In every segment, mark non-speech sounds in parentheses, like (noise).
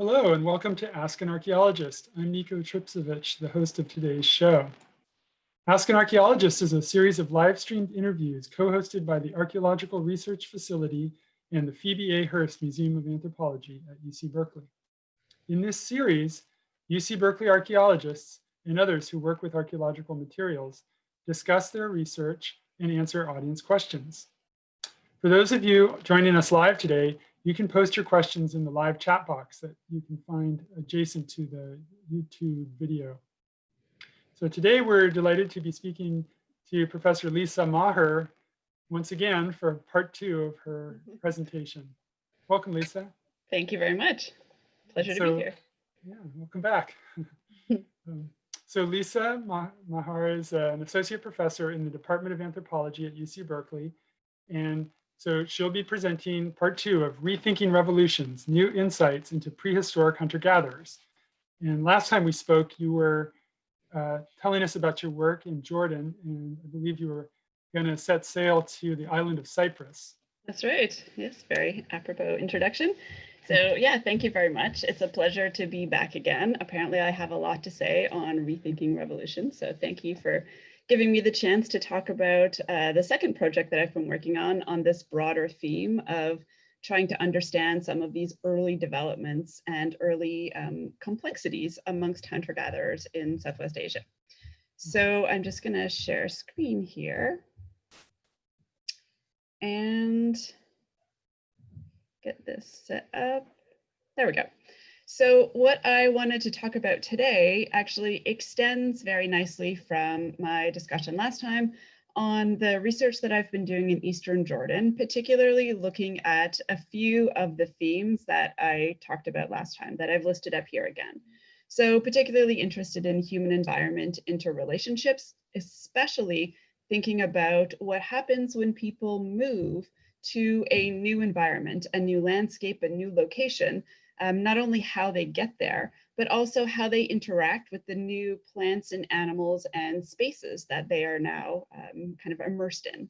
Hello and welcome to Ask an Archaeologist. I'm Nico Tripcevich, the host of today's show. Ask an Archaeologist is a series of live streamed interviews co-hosted by the Archaeological Research Facility and the Phoebe A. Hearst Museum of Anthropology at UC Berkeley. In this series, UC Berkeley archaeologists and others who work with archaeological materials discuss their research and answer audience questions. For those of you joining us live today, you can post your questions in the live chat box that you can find adjacent to the YouTube video. So today we're delighted to be speaking to Professor Lisa Maher once again for part two of her (laughs) presentation. Welcome, Lisa. Thank you very much. Pleasure so, to be here. Yeah, welcome back. (laughs) um, so Lisa Maher is an associate professor in the Department of Anthropology at UC Berkeley, and so she'll be presenting part two of Rethinking Revolutions, New Insights into Prehistoric Hunter-Gatherers. And last time we spoke, you were uh, telling us about your work in Jordan, and I believe you were gonna set sail to the island of Cyprus. That's right, yes, very apropos introduction. So yeah, thank you very much. It's a pleasure to be back again. Apparently I have a lot to say on Rethinking Revolution, so thank you for giving me the chance to talk about uh, the second project that I've been working on, on this broader theme of trying to understand some of these early developments and early um, complexities amongst hunter-gatherers in Southwest Asia. So I'm just gonna share screen here and get this set up. There we go. So what I wanted to talk about today actually extends very nicely from my discussion last time on the research that I've been doing in Eastern Jordan, particularly looking at a few of the themes that I talked about last time that I've listed up here again. So particularly interested in human environment interrelationships, especially thinking about what happens when people move to a new environment, a new landscape, a new location, um, not only how they get there, but also how they interact with the new plants and animals and spaces that they are now um, kind of immersed in.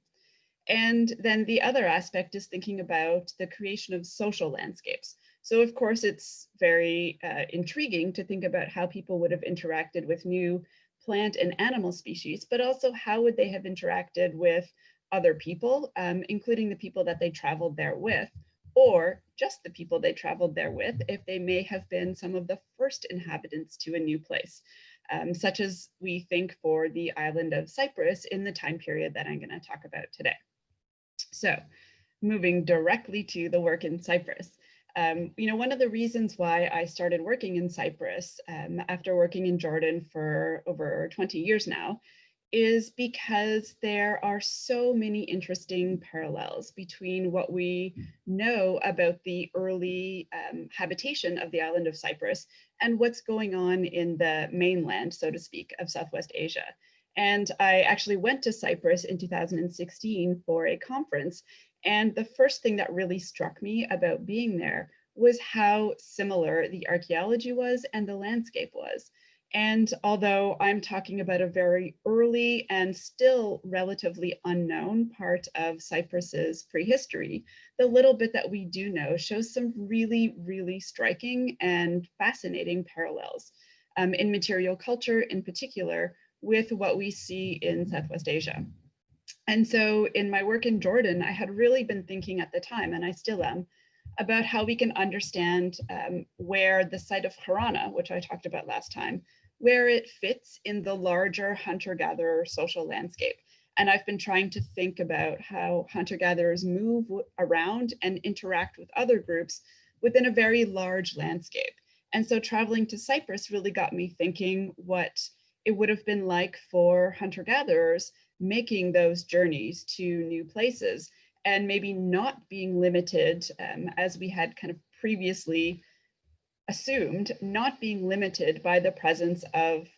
And then the other aspect is thinking about the creation of social landscapes. So of course, it's very uh, intriguing to think about how people would have interacted with new plant and animal species, but also how would they have interacted with other people, um, including the people that they traveled there with, or just the people they traveled there with if they may have been some of the first inhabitants to a new place, um, such as we think for the island of Cyprus in the time period that I'm going to talk about today. So moving directly to the work in Cyprus. Um, you know, one of the reasons why I started working in Cyprus um, after working in Jordan for over 20 years now is because there are so many interesting parallels between what we know about the early um, habitation of the island of Cyprus and what's going on in the mainland, so to speak, of Southwest Asia. And I actually went to Cyprus in 2016 for a conference. And the first thing that really struck me about being there was how similar the archaeology was and the landscape was. And although I'm talking about a very early and still relatively unknown part of Cyprus's prehistory, the little bit that we do know shows some really, really striking and fascinating parallels um, in material culture in particular with what we see in Southwest Asia. And so in my work in Jordan, I had really been thinking at the time, and I still am, about how we can understand um, where the site of Kharaneh, which I talked about last time, where it fits in the larger hunter-gatherer social landscape. And I've been trying to think about how hunter-gatherers move around and interact with other groups within a very large landscape. And so traveling to Cyprus really got me thinking what it would have been like for hunter-gatherers making those journeys to new places and maybe not being limited um, as we had kind of previously assumed not being limited by the presence of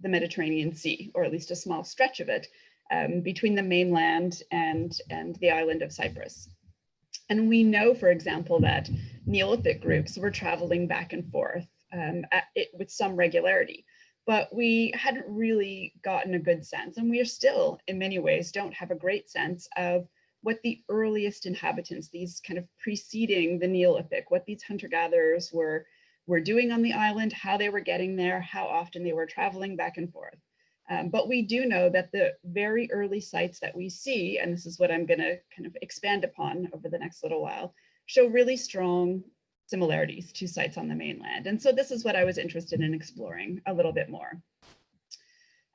the Mediterranean Sea, or at least a small stretch of it, um, between the mainland and, and the island of Cyprus. And we know, for example, that Neolithic groups were traveling back and forth um, it, with some regularity, but we hadn't really gotten a good sense, and we are still, in many ways, don't have a great sense of what the earliest inhabitants, these kind of preceding the Neolithic, what these hunter-gatherers were were doing on the island, how they were getting there, how often they were traveling back and forth. Um, but we do know that the very early sites that we see, and this is what I'm going to kind of expand upon over the next little while, show really strong similarities to sites on the mainland. And so this is what I was interested in exploring a little bit more.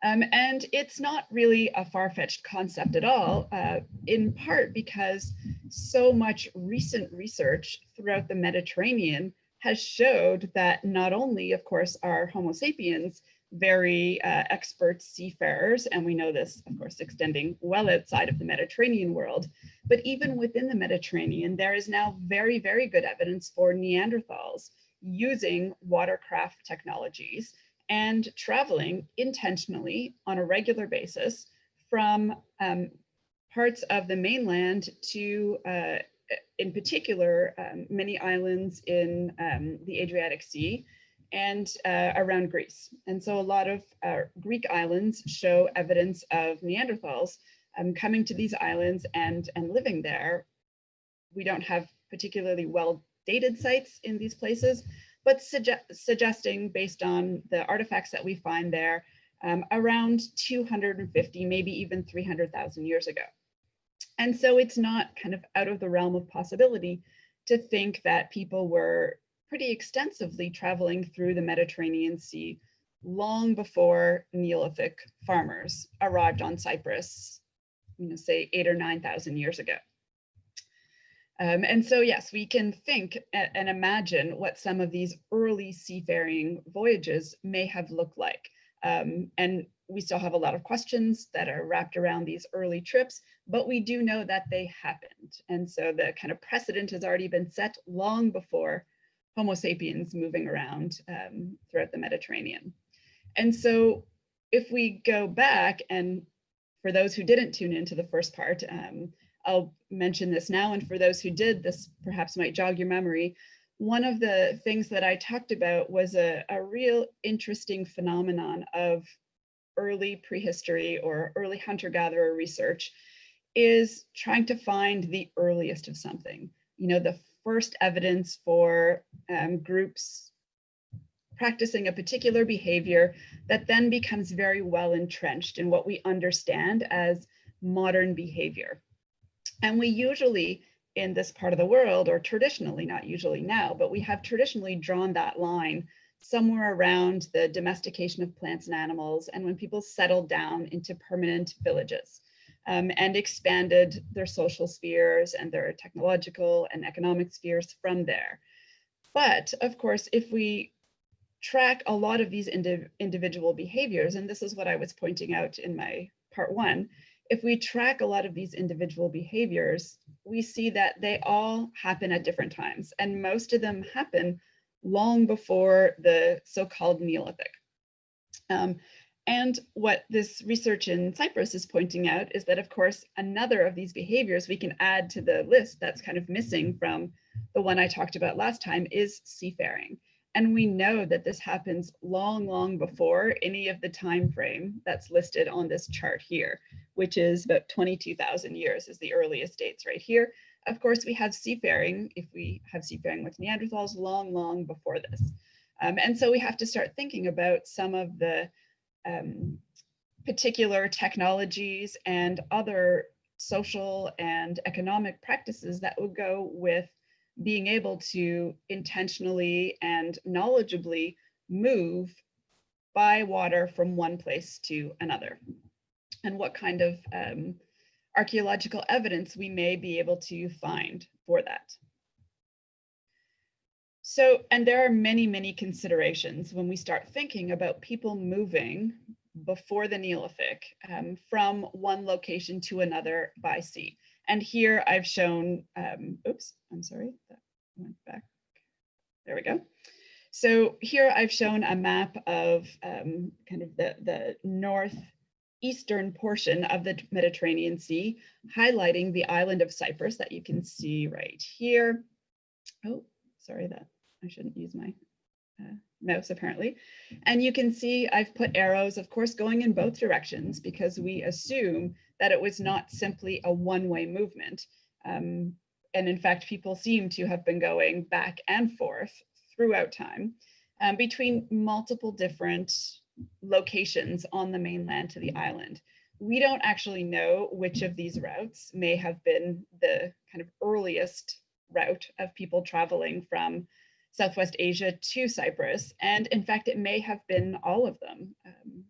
Um, and it's not really a far-fetched concept at all, uh, in part because so much recent research throughout the Mediterranean has showed that not only, of course, are Homo sapiens very uh, expert seafarers, and we know this, of course, extending well outside of the Mediterranean world, but even within the Mediterranean, there is now very, very good evidence for Neanderthals using watercraft technologies and traveling intentionally on a regular basis from um, parts of the mainland to, uh, in particular, um, many islands in um, the Adriatic Sea, and uh, around Greece. And so a lot of uh, Greek islands show evidence of Neanderthals um, coming to these islands and, and living there. We don't have particularly well dated sites in these places, but suge suggesting based on the artifacts that we find there um, around 250, maybe even 300,000 years ago. And so it's not kind of out of the realm of possibility to think that people were pretty extensively traveling through the Mediterranean Sea long before Neolithic farmers arrived on Cyprus, you know, say eight or 9,000 years ago. Um, and so, yes, we can think and imagine what some of these early seafaring voyages may have looked like. Um, and we still have a lot of questions that are wrapped around these early trips, but we do know that they happened. And so the kind of precedent has already been set long before Homo sapiens moving around um, throughout the Mediterranean. And so if we go back and for those who didn't tune into the first part, um, I'll mention this now. And for those who did, this perhaps might jog your memory. One of the things that I talked about was a, a real interesting phenomenon of early prehistory or early hunter-gatherer research is trying to find the earliest of something. You know, the first evidence for um, groups practicing a particular behavior that then becomes very well entrenched in what we understand as modern behavior. And we usually in this part of the world, or traditionally, not usually now, but we have traditionally drawn that line somewhere around the domestication of plants and animals and when people settled down into permanent villages um, and expanded their social spheres and their technological and economic spheres from there. But of course, if we track a lot of these indi individual behaviors, and this is what I was pointing out in my part one, if we track a lot of these individual behaviors, we see that they all happen at different times, and most of them happen long before the so-called Neolithic. Um, and what this research in Cyprus is pointing out is that, of course, another of these behaviors we can add to the list that's kind of missing from the one I talked about last time is seafaring. And we know that this happens long, long before any of the time frame that's listed on this chart here, which is about 22,000 years is the earliest dates right here. Of course, we have seafaring, if we have seafaring with Neanderthals, long, long before this. Um, and so we have to start thinking about some of the um, particular technologies and other social and economic practices that would go with being able to intentionally and knowledgeably move by water from one place to another and what kind of um, archaeological evidence we may be able to find for that. So, and there are many, many considerations when we start thinking about people moving before the Neolithic um, from one location to another by sea. And here I've shown, um, oops, I'm sorry, that went back. There we go. So here I've shown a map of um, kind of the, the northeastern portion of the Mediterranean Sea, highlighting the island of Cyprus that you can see right here. Oh, sorry that I shouldn't use my uh, mouse apparently. And you can see I've put arrows, of course, going in both directions because we assume that it was not simply a one-way movement. Um, and in fact, people seem to have been going back and forth throughout time um, between multiple different locations on the mainland to the island. We don't actually know which of these routes may have been the kind of earliest route of people traveling from Southwest Asia to Cyprus. And in fact, it may have been all of them. Um,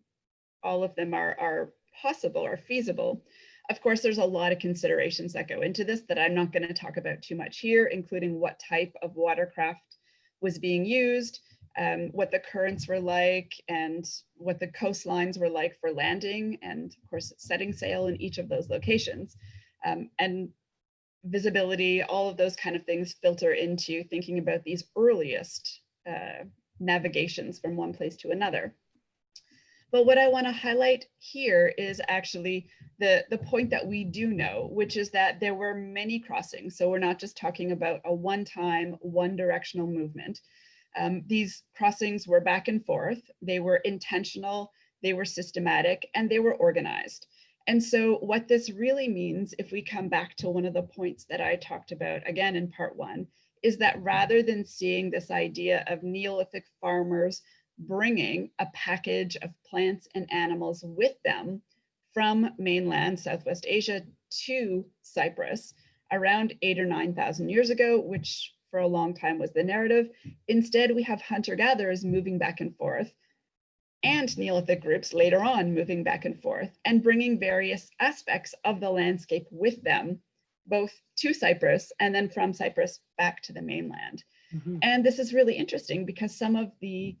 all of them are, are possible or feasible. Of course, there's a lot of considerations that go into this that I'm not going to talk about too much here, including what type of watercraft was being used, um, what the currents were like, and what the coastlines were like for landing, and of course, setting sail in each of those locations. Um, and visibility, all of those kind of things filter into thinking about these earliest uh, navigations from one place to another. But what I want to highlight here is actually the, the point that we do know, which is that there were many crossings. So we're not just talking about a one-time, one-directional movement. Um, these crossings were back and forth. They were intentional, they were systematic, and they were organized. And so what this really means, if we come back to one of the points that I talked about again in part one, is that rather than seeing this idea of Neolithic farmers bringing a package of plants and animals with them from mainland Southwest Asia to Cyprus around eight or 9,000 years ago, which for a long time was the narrative. Instead, we have hunter-gatherers moving back and forth and Neolithic groups later on moving back and forth and bringing various aspects of the landscape with them, both to Cyprus and then from Cyprus back to the mainland. Mm -hmm. And this is really interesting because some of the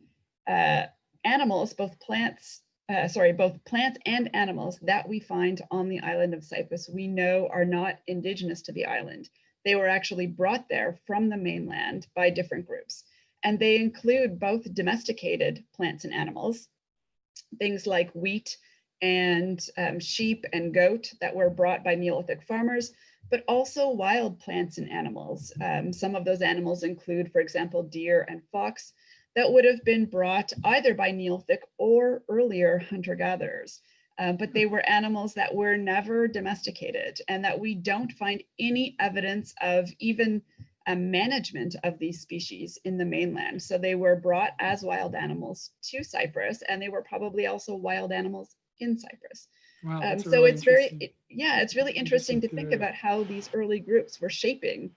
uh, animals, both plants, uh, sorry, both plants and animals that we find on the island of Cyprus, we know are not indigenous to the island. They were actually brought there from the mainland by different groups. And they include both domesticated plants and animals, things like wheat and um, sheep and goat that were brought by Neolithic farmers, but also wild plants and animals. Um, some of those animals include, for example, deer and fox, that would have been brought either by Neolithic or earlier hunter-gatherers. Uh, but they were animals that were never domesticated and that we don't find any evidence of even a management of these species in the mainland. So they were brought as wild animals to Cyprus and they were probably also wild animals in Cyprus. Wow, um, so really it's very, it, yeah, it's really interesting to think about how these early groups were shaping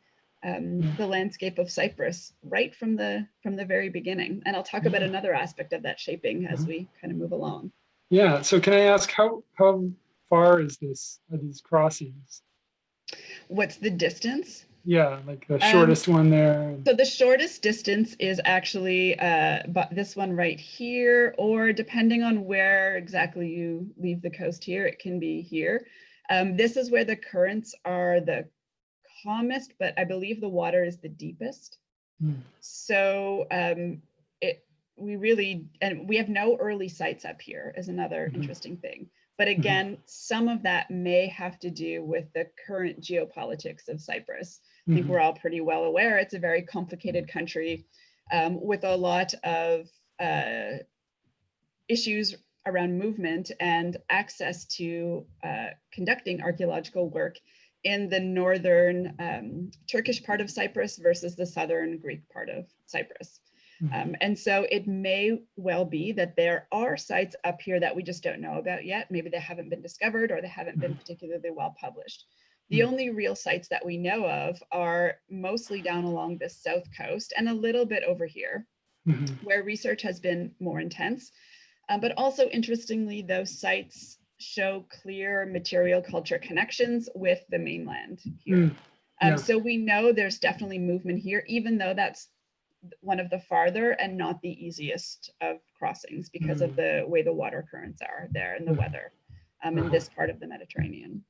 um, yeah. the landscape of Cyprus right from the from the very beginning. And I'll talk yeah. about another aspect of that shaping as uh-huh. we kind of move along. Yeah. So can I ask how how far is this are these crossings? What's the distance? Yeah, like the um, shortest um, one there. So the shortest distance is actually uh, but this one right here, or depending on where exactly you leave the coast here, it can be here. Um, this is where the currents are the calmest, but I believe the water is the deepest. Mm. So um, it we really and we have no early sites up here is another mm -hmm. interesting thing. But mm-hmm. again, mm -hmm. some of that may have to do with the current geopolitics of Cyprus. I think mm -hmm. we're all pretty well aware it's a very complicated country um, with a lot of uh, issues around movement and access to uh, conducting archaeological work in the northern um, Turkish part of Cyprus versus the southern Greek part of Cyprus. Mm -hmm. um, and so it may well be that there are sites up here that we just don't know about yet. Maybe they haven't been discovered or they haven't been mm-hmm. particularly well published. The mm -hmm. only real sites that we know of are mostly down along the south coast and a little bit over here, mm -hmm. where research has been more intense. Um, but also interestingly, those sites show clear material culture connections with the mainland here. Mm, yeah. um, so we know there's definitely movement here, even though that's one of the farther and not the easiest of crossings because mm. of the way the water currents are there and the mm. weather um, in this part of the Mediterranean.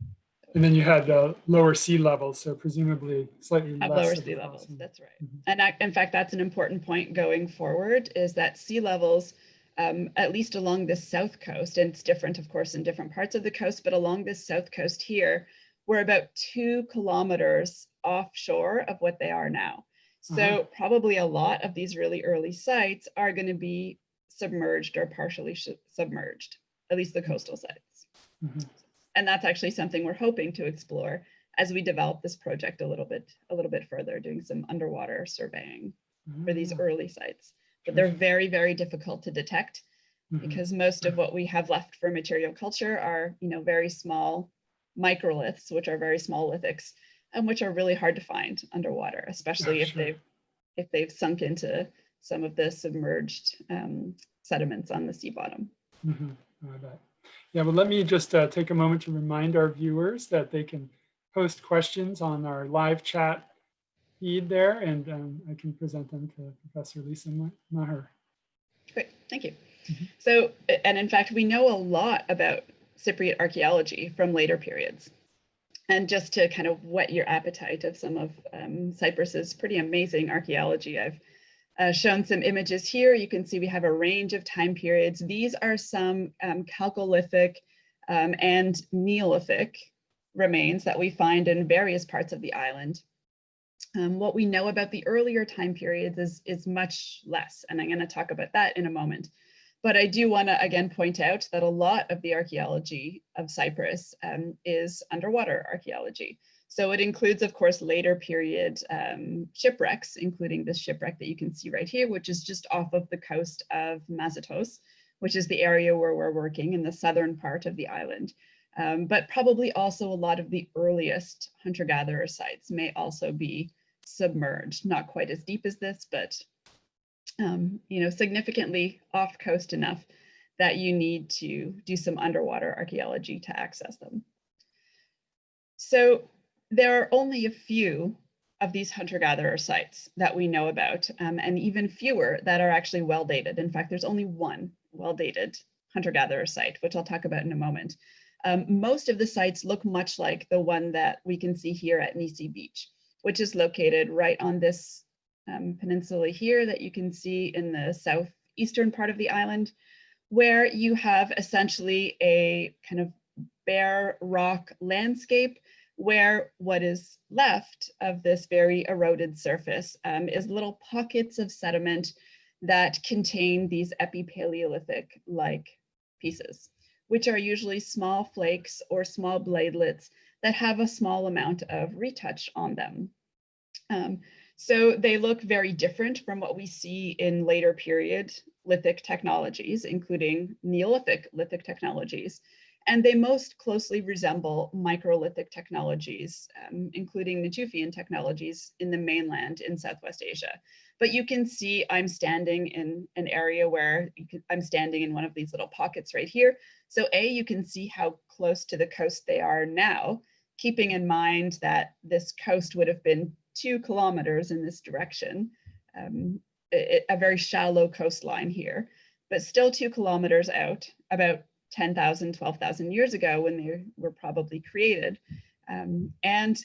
And then you had uh, lower sea levels, so presumably slightly At lower sea levels, that's right. Mm -hmm. And I, in fact, that's an important point going forward is that sea levels um, at least along the south coast, and it's different, of course, in different parts of the coast, but along this south coast here, we're about two kilometers offshore of what they are now. So uh -huh. probably a lot of these really early sites are going to be submerged or partially submerged, at least the coastal sites. Mm -hmm. And that's actually something we're hoping to explore as we develop this project a little bit, a little bit further, doing some underwater surveying. for these Ah, early sites. But they're very, very difficult to detect Mhm. because most of what we have left for material culture are, you know, very small microliths, which are very small lithics, and which are really hard to find underwater, especially if sure. they've if they've sunk into some of the submerged um, sediments on the sea bottom. Oh, I bet. Yeah, well, let me just uh, take a moment to remind our viewers that they can post questions on our live chat feed there, and um, I can present them to Professor Lisa Maher. Great, thank you. Mhm. So, and in fact, we know a lot about Cypriot archaeology from later periods. And just to kind of whet your appetite of some of um, Cyprus's pretty amazing archaeology, I've uh, shown some images here. You can see we have a range of time periods. These are some um, Chalcolithic um, and Neolithic remains that we find in various parts of the island. Um, what we know about the earlier time periods is, is much less, and I'm going to talk about that in a moment. But I do want to again point out that a lot of the archaeology of Cyprus um, is underwater archaeology. So it includes, of course, later period um, shipwrecks, including this shipwreck that you can see right here, which is just off of the coast of Mazotos, which is the area where we're working in the southern part of the island. Um, but probably also a lot of the earliest hunter-gatherer sites may also be submerged, not quite as deep as this, but um, you know, significantly off coast enough that you need to do some underwater archaeology to access them. So there are only a few of these hunter-gatherer sites that we know about, um, and even fewer that are actually well dated. In fact, there's only one well dated hunter-gatherer site, which I'll talk about in a moment. Um, most of the sites look much like the one that we can see here at Nisi Beach, which is located right on this um, peninsula here that you can see in the southeastern part of the island, where you have essentially a kind of bare rock landscape where what is left of this very eroded surface um, is little pockets of sediment that contain these epipaleolithic-like pieces, which are usually small flakes or small bladelets that have a small amount of retouch on them. Um, so they look very different from what we see in later period lithic technologies, including Neolithic lithic technologies. And they most closely resemble microlithic technologies, um, including Natufian technologies in the mainland in Southwest Asia. But you can see I'm standing in an area where can, I'm standing in one of these little pockets right here. So A, you can see how close to the coast they are now, keeping in mind that this coast would have been two kilometers in this direction, um, a, a very shallow coastline here, but still two kilometers out, about 10,000, 12,000 years ago when they were probably created. Um, and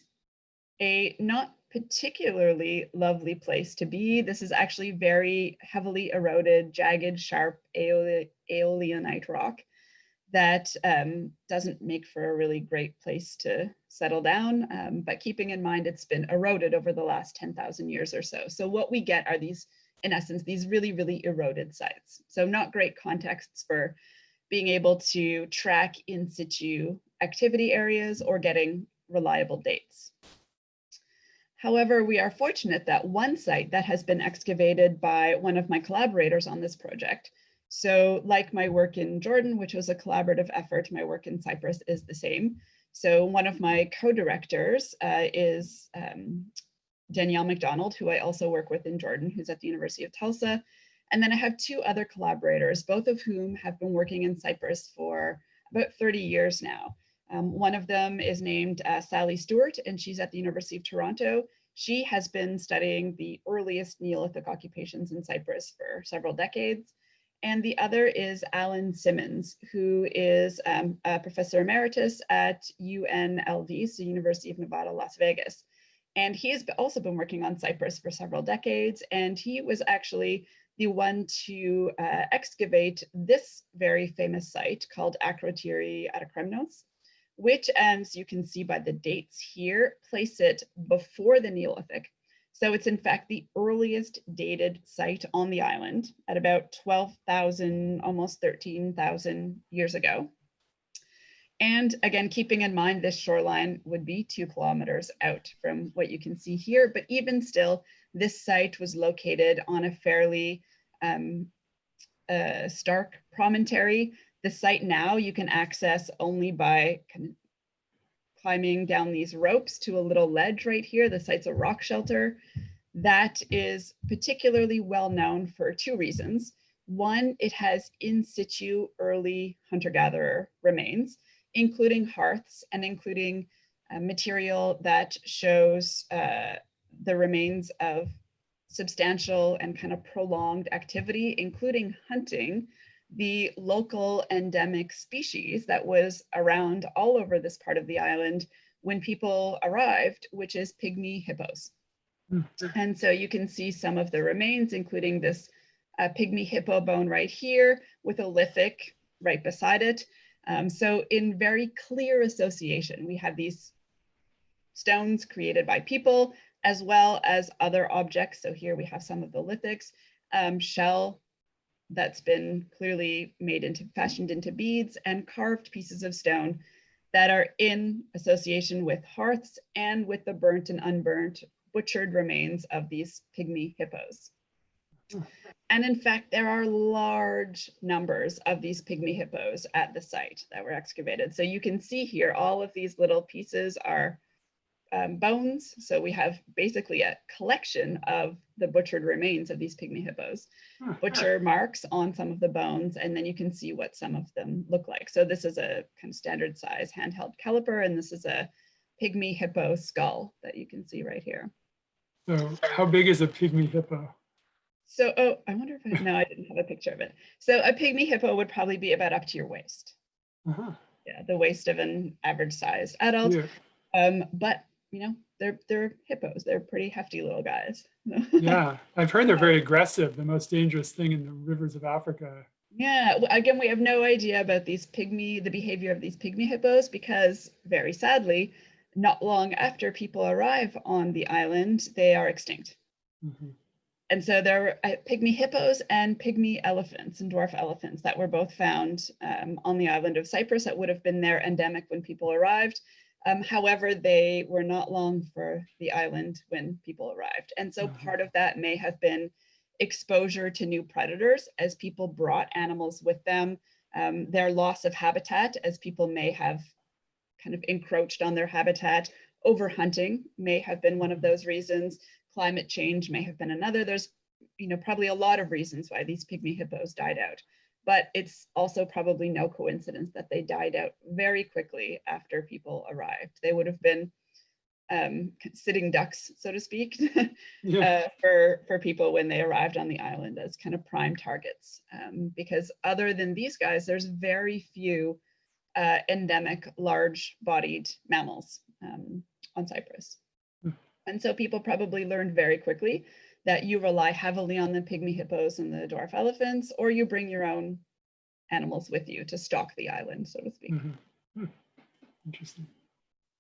a not particularly lovely place to be. This is actually very heavily eroded, jagged, sharp aeolianite rock that um, doesn't make for a really great place to settle down, um, but keeping in mind it's been eroded over the last 10,000 years or so. So what we get are these, in essence, these really, really eroded sites. So not great contexts for being able to track in situ activity areas or getting reliable dates. However, we are fortunate that one site that has been excavated by one of my collaborators on this project. So like my work in Jordan, which was a collaborative effort, my work in Cyprus is the same. So one of my co-directors uh, is um, Danielle Macdonald, who I also work with in Jordan, who's at the University of Tulsa. And then I have two other collaborators, both of whom have been working in Cyprus for about 30 years now. Um, one of them is named uh, Sally Stewart, and she's at the University of Toronto. She has been studying the earliest Neolithic occupations in Cyprus for several decades. And the other is Alan Simmons, who is um, a professor emeritus at UNLV, so University of Nevada, Las Vegas. And he has also been working on Cyprus for several decades, and he was actually the one to uh, excavate this very famous site called Akrotiri Aetokremnos, which, as you can see by the dates here, place it before the Neolithic. So it's in fact the earliest dated site on the island at about 12,000, almost 13,000 years ago. And again, keeping in mind this shoreline would be two kilometers out from what you can see here, but even still, This site was located on a fairly um, uh, stark promontory. The site now you can access only by climbing down these ropes to a little ledge right here. The site's a rock shelter. That is particularly well known for two reasons. One, it has in situ early hunter-gatherer remains, including hearths and including uh, material that shows uh, the remains of substantial and kind of prolonged activity, including hunting the local endemic species that was around all over this part of the island when people arrived, which is pygmy hippos. Mm -hmm. And so you can see some of the remains, including this uh, pygmy hippo bone right here with a lithic right beside it. Um, so in very clear association, we have these stones created by people as well as other objects. So here we have some of the lithics, um, shell that's been clearly made into fashioned into beads and carved pieces of stone that are in association with hearths and with the burnt and unburnt butchered remains of these pygmy hippos. And in fact, there are large numbers of these pygmy hippos at the site that were excavated. So you can see here, all of these little pieces are um, bones. So we have basically a collection of the butchered remains of these pygmy hippos, butcher marks on some of the bones, and then you can see what some of them look like. So this is a kind of standard size handheld caliper, and this is a pygmy hippo skull that you can see right here. So how big is a pygmy hippo? So, oh, I wonder if I, no, I didn't have a picture of it. So a pygmy hippo would probably be about up to your waist. Uh -huh. Yeah, the waist of an average sized adult. Yeah. Um, but you know, they're they're hippos. They're pretty hefty little guys. (laughs) yeah, I've heard they're very aggressive. The most dangerous thing in the rivers of Africa. Yeah, again, we have no idea about these pygmy, the behavior of these pygmy hippos, because very sadly, not long after people arrive on the island, they are extinct. Mm -hmm. And so there are uh, pygmy hippos and pygmy elephants and dwarf elephants that were both found um, on the island of Cyprus that would have been there endemic when people arrived. Um, however, they were not long for the island when people arrived. And so mm-hmm. part of that may have been exposure to new predators as people brought animals with them, um, their loss of habitat as people may have kind of encroached on their habitat, overhunting may have been one of mm-hmm. those reasons, climate change may have been another. There's you know, probably a lot of reasons why these pygmy hippos died out but it's also probably no coincidence that they died out very quickly after people arrived. They would have been um, sitting ducks, so to speak, (laughs) yeah. uh, for, for people when they arrived on the island as kind of prime targets. Um, because other than these guys, there's very few uh, endemic large-bodied mammals um, on Cyprus. Mm. And so people probably learned very quickly that you rely heavily on the pygmy hippos and the dwarf elephants, or you bring your own animals with you to stalk the island, so to speak. Mm -hmm. Interesting.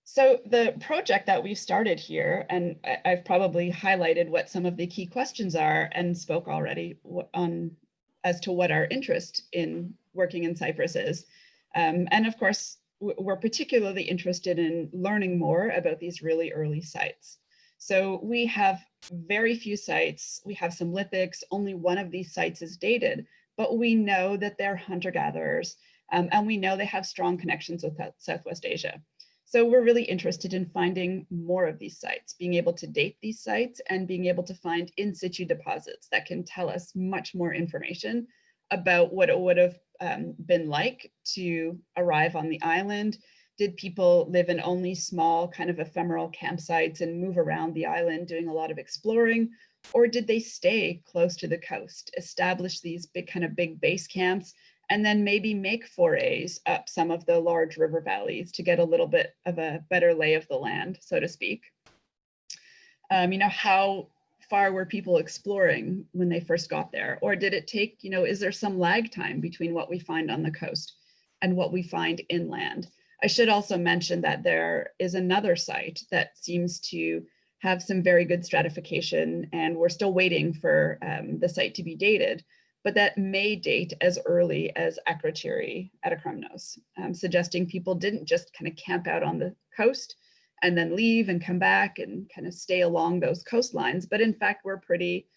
So the project that we've started here, and I've probably highlighted what some of the key questions are and spoke already on as to what our interest in working in Cyprus is. Um, and of course, we're particularly interested in learning more about these really early sites. So we have very few sites. We have some lithics. Only one of these sites is dated, but we know that they're hunter-gatherers um, and we know they have strong connections with Southwest Asia. So we're really interested in finding more of these sites, being able to date these sites and being able to find in situ deposits that can tell us much more information about what it would have um, been like to arrive on the island, did people live in only small kind of ephemeral campsites and move around the island doing a lot of exploring? Or did they stay close to the coast, establish these big kind of big base camps, and then maybe make forays up some of the large river valleys to get a little bit of a better lay of the land, so to speak? Um, you know, how far were people exploring when they first got there? Or did it take, you know, is there some lag time between what we find on the coast and what we find inland? I should also mention that there is another site that seems to have some very good stratification and we're still waiting for um, the site to be dated, but that may date as early as Akrotiri Aetokremnos, um, suggesting people didn't just kind of camp out on the coast and then leave and come back and kind of stay along those coastlines. But in fact, we're pretty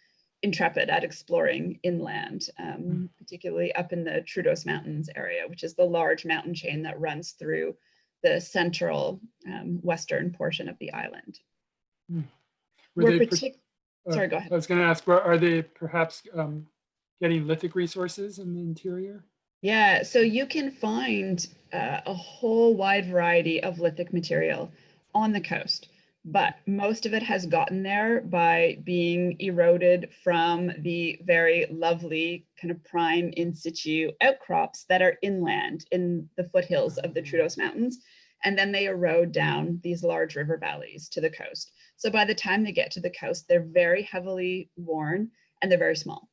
intrepid at exploring inland, um, particularly up in the Troodos Mountains area, which is the large mountain chain that runs through the central um, western portion of the island. Were We're they, partic- uh, sorry, go ahead. I was going to ask, are they perhaps um, getting lithic resources in the interior? Yeah, so you can find uh, a whole wide variety of lithic material on the coast, but most of it has gotten there by being eroded from the very lovely kind of prime in situ outcrops that are inland in the foothills of the Troodos Mountains. And then they erode down these large river valleys to the coast. So by the time they get to the coast, they're very heavily worn and they're very small.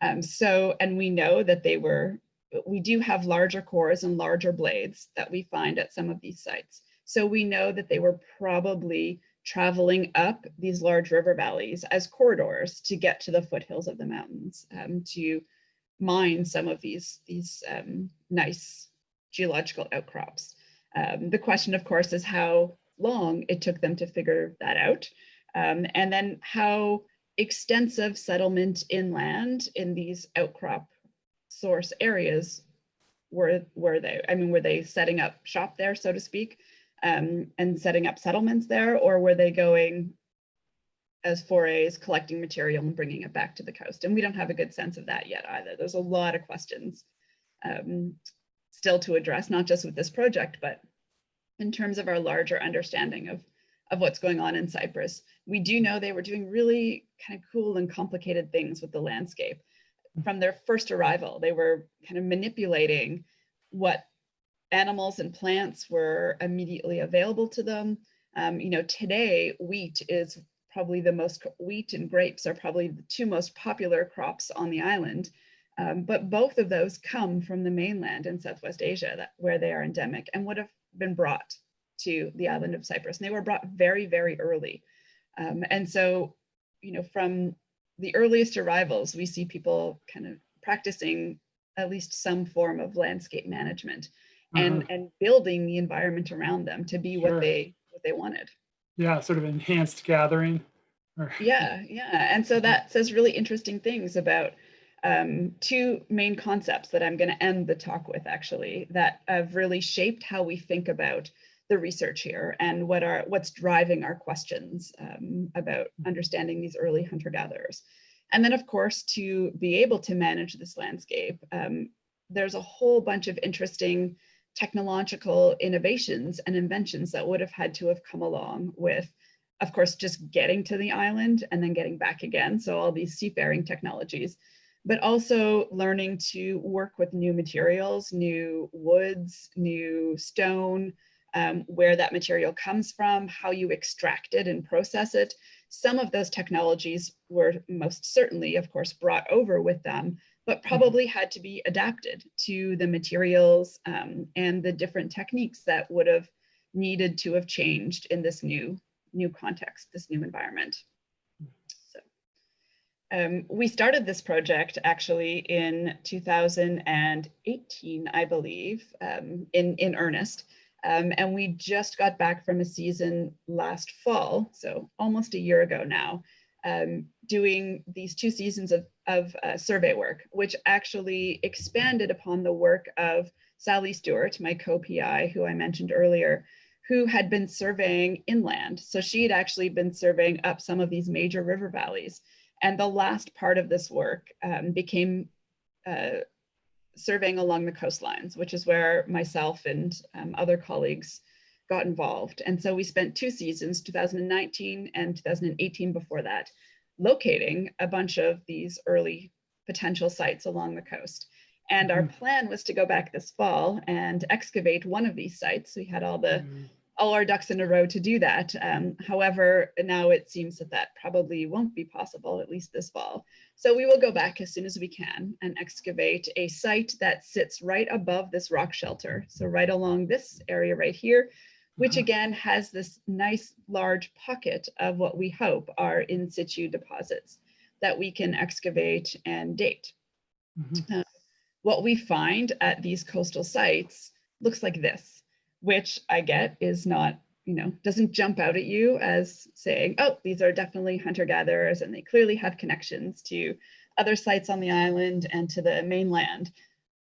Um, so, and we know that they were we do have larger cores and larger blades that we find at some of these sites. So we know that they were probably traveling up these large river valleys as corridors to get to the foothills of the mountains um, to mine some of these, these um, nice geological outcrops. Um, the question, of course, is how long it took them to figure that out. Um, and then how extensive settlement inland in these outcrop source areas were were they i mean were they setting up shop there so to speak um, and setting up settlements there or were they going as forays collecting material and bringing it back to the coast? And we don't have a good sense of that yet either. There's a lot of questions um, still to address not just with this project but in terms of our larger understanding of of what's going on in cyprus. We do know they were doing really kind of cool and complicated things with the landscape. From their first arrival. They were kind of manipulating what animals and plants were immediately available to them. Um, you know, today wheat is probably the most, wheat and grapes are probably the two most popular crops on the island. Um, but both of those come from the mainland in Southwest Asia that, where they are endemic and would have been brought to the island of Cyprus. And they were brought very, very early. Um, and so, you know, from the earliest arrivals, we see people kind of practicing at least some form of landscape management and, Uh-huh. and building the environment around them to be Sure. what they what they wanted. Yeah, sort of enhanced gathering. or- (laughs) Yeah, yeah. And so that says really interesting things about um, two main concepts that I'm going to end the talk with actually that have really shaped how we think about the research here and what are what's driving our questions um, about understanding these early hunter gatherers. And then of course, to be able to manage this landscape, um, there's a whole bunch of interesting technological innovations and inventions that would have had to have come along with, of course, just getting to the island and then getting back again. So all these seafaring technologies, but also learning to work with new materials, new woods, new stone, um, where that material comes from, how you extract it and process it. Some of those technologies were most certainly, of course, brought over with them, but probably had to be adapted to the materials um, and the different techniques that would have needed to have changed in this new, new context, this new environment. So um, we started this project actually in 2018, I believe, um, in, in earnest. Um, and we just got back from a season last fall, so almost a year ago now, um, doing these two seasons of, of uh, survey work, which actually expanded upon the work of Sally Stewart, my co-PI, who I mentioned earlier, who had been surveying inland. So she had actually been surveying up some of these major river valleys. And the last part of this work um, became uh, surveying along the coastlines, which is where myself and um, other colleagues got involved. And so we spent two seasons, 2019 and 2018 before that, locating a bunch of these early potential sites along the coast. And our plan was to go back this fall and excavate one of these sites. We had all the Mm, all our ducks in a row to do that. Um, however, now it seems that that probably won't be possible, at least this fall. So we will go back as soon as we can and excavate a site that sits right above this rock shelter. So right along this area right here, which Uh-huh. again has this nice large pocket of what we hope are in situ deposits that we can excavate and date mhm. what we find at these coastal sites looks like this, which I get is not you know, doesn't jump out at you as saying, oh, these are definitely hunter-gatherers and they clearly have connections to other sites on the island and to the mainland.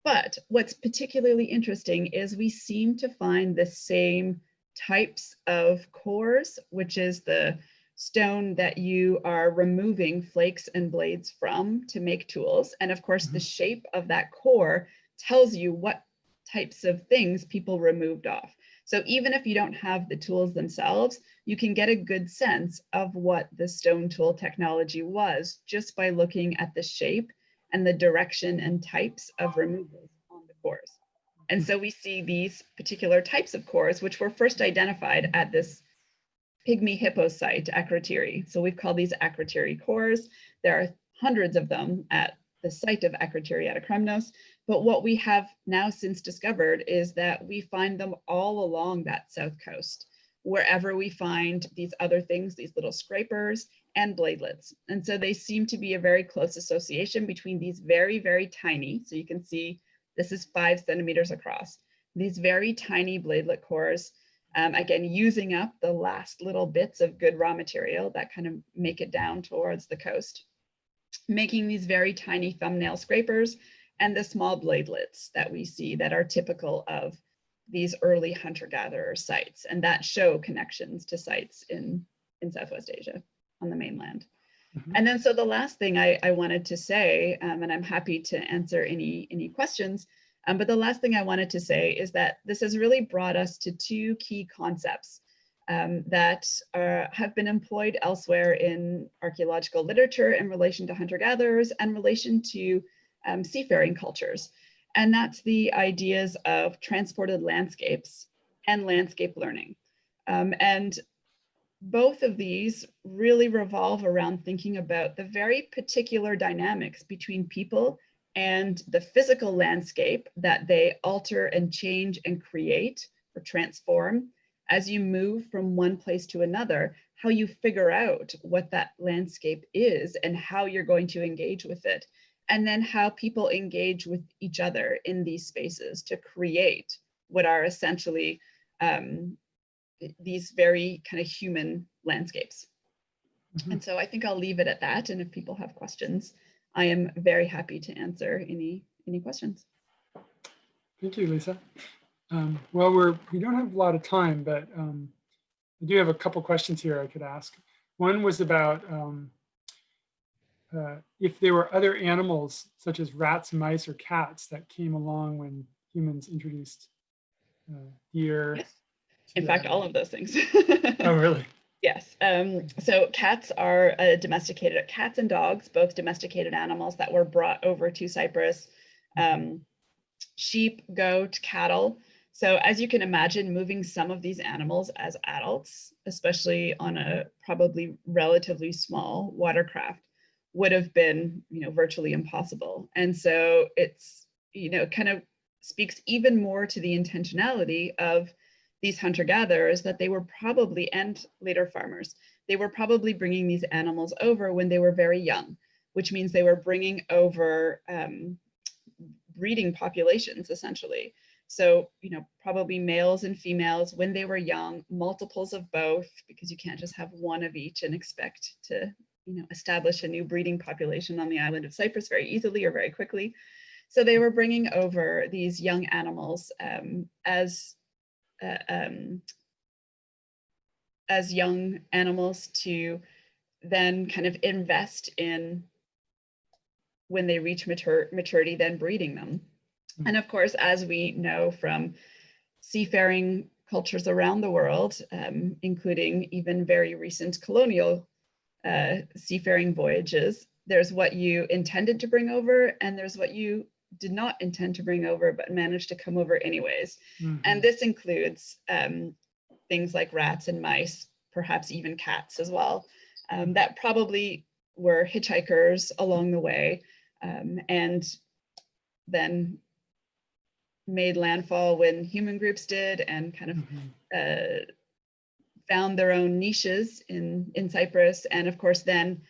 But what's particularly interesting is we seem to find the same types of cores, which is the stone that you are removing flakes and blades from to make tools. And of course, the mm-hmm. shape of that core tells you what types of things people removed off. So even if you don't have the tools themselves, you can get a good sense of what the stone tool technology was just by looking at the shape and the direction and types of removals on the cores. And so we see these particular types of cores, which were first identified at this pygmy hippo site, Akrotiri. So we've called these Akrotiri cores. There are hundreds of them at the site of Akrotiri Aetokremnos. But what we have now since discovered is that we find them all along that south coast, wherever we find these other things, these little scrapers and bladelets. And so they seem to be a very close association between these very, very tiny, so you can see this is five centimeters across, these very tiny bladelet cores, um, again, using up the last little bits of good raw material that kind of make it down towards the coast, making these very tiny thumbnail scrapers and the small bladelets that we see that are typical of these early hunter-gatherer sites and that show connections to sites in, in Southwest Asia on the mainland. Mm -hmm. And then so the last thing I, I wanted to say, um, and I'm happy to answer any, any questions, um, but the last thing I wanted to say is that this has really brought us to two key concepts um, that are, have been employed elsewhere in archaeological literature in relation to hunter-gatherers and relation to um, seafaring cultures. And that's the ideas of transported landscapes and landscape learning. Um, and both of these really revolve around thinking about the very particular dynamics between people and the physical landscape that they alter and change and create or transform. As you move from one place to another, how you figure out what that landscape is and how you're going to engage with it. And then how people engage with each other in these spaces to create what are essentially um, these very kind of human landscapes. Mm -hmm. And so I think I'll leave it at that. And if people have questions, I am very happy to answer any, any questions. Thank you, Lisa. Um, well, we're, we don't have a lot of time, but um, I do have a couple questions here I could ask. One was about um, uh, if there were other animals such as rats, mice, or cats that came along when humans introduced uh, deer. Yes. In fact, all of those things. oh, really? (laughs) Yes. Um, so cats are uh, domesticated, cats and dogs, both domesticated animals that were brought over to Cyprus. Um, sheep, goat, cattle. So as you can imagine, moving some of these animals as adults, especially on a probably relatively small watercraft, would have been, you know, virtually impossible. And so it's, you know, kind of speaks even more to the intentionality of these hunter-gatherers that they were probably, and later farmers, they were probably bringing these animals over when they were very young, which means they were bringing over um, breeding populations, essentially. So, you know, probably males and females when they were young, multiples of both, because you can't just have one of each and expect to you know, establish a new breeding population on the island of Cyprus very easily or very quickly. So they were bringing over these young animals um, as uh, um, as young animals to then kind of invest in when they reach mature, maturity, then breeding them. Mm. And of course, as we know from seafaring cultures around the world, um, including even very recent colonial uh, seafaring voyages. There's what you intended to bring over and there's what you did not intend to bring over but managed to come over anyways. Mm -hmm. And this includes um, things like rats and mice, perhaps even cats as well, um, that probably were hitchhikers along the way um, and then made landfall when human groups did and kind of mm -hmm. uh, found their own niches in, in Cyprus and of course then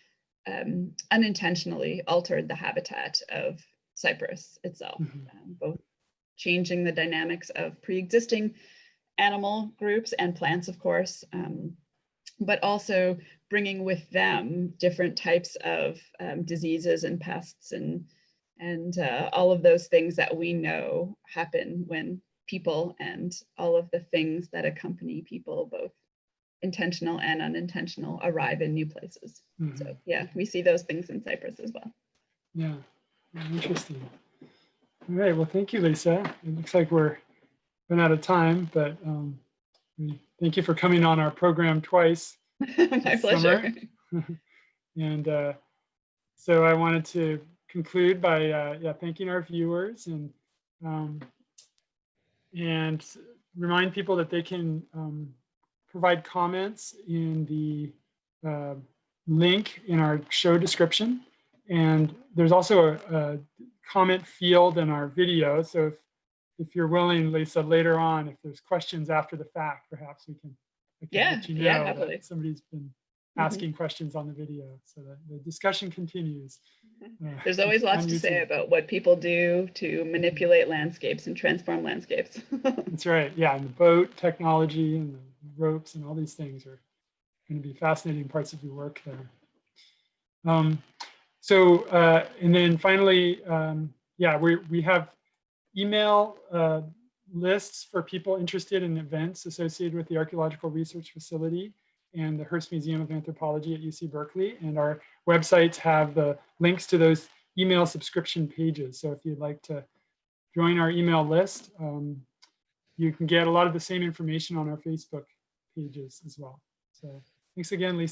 um, unintentionally altered the habitat of Cyprus itself, mm -hmm. um, both changing the dynamics of pre-existing animal groups and plants, of course, um, but also bringing with them different types of um, diseases and pests and and uh, all of those things that we know happen when people and all of the things that accompany people, both intentional and unintentional, arrive in new places. Mhm. So yeah, we see those things in Cyprus as well. Yeah, interesting. All right, well, thank you, Lisa. It looks like we're run out of time, but um, thank you for coming on our program twice. (laughs) My pleasure. (laughs) And uh, so I wanted to conclude by uh, yeah, thanking our viewers and um, and remind people that they can um, provide comments in the uh, link in our show description. And there's also a, a comment field in our video. So if, if you're willing, Lisa, later on, if there's questions after the fact, perhaps we can, I can Yeah, let you yeah, know that somebody's been Mhm. asking questions on the video so that the discussion continues. Uh, There's always lots to say about what people do to manipulate landscapes and transform landscapes. (laughs) That's right. Yeah, and the boat technology and the ropes and all these things are going to be fascinating parts of your work there. Um, so, uh, and then finally, um, yeah, we we have email uh, lists for people interested in events associated with the Archaeological Research Facility and the Hearst Museum of Anthropology at UC Berkeley. And our websites have the links to those email subscription pages. So if you'd like to join our email list, um, you can get a lot of the same information on our Facebook pages as well. So thanks again, Lisa.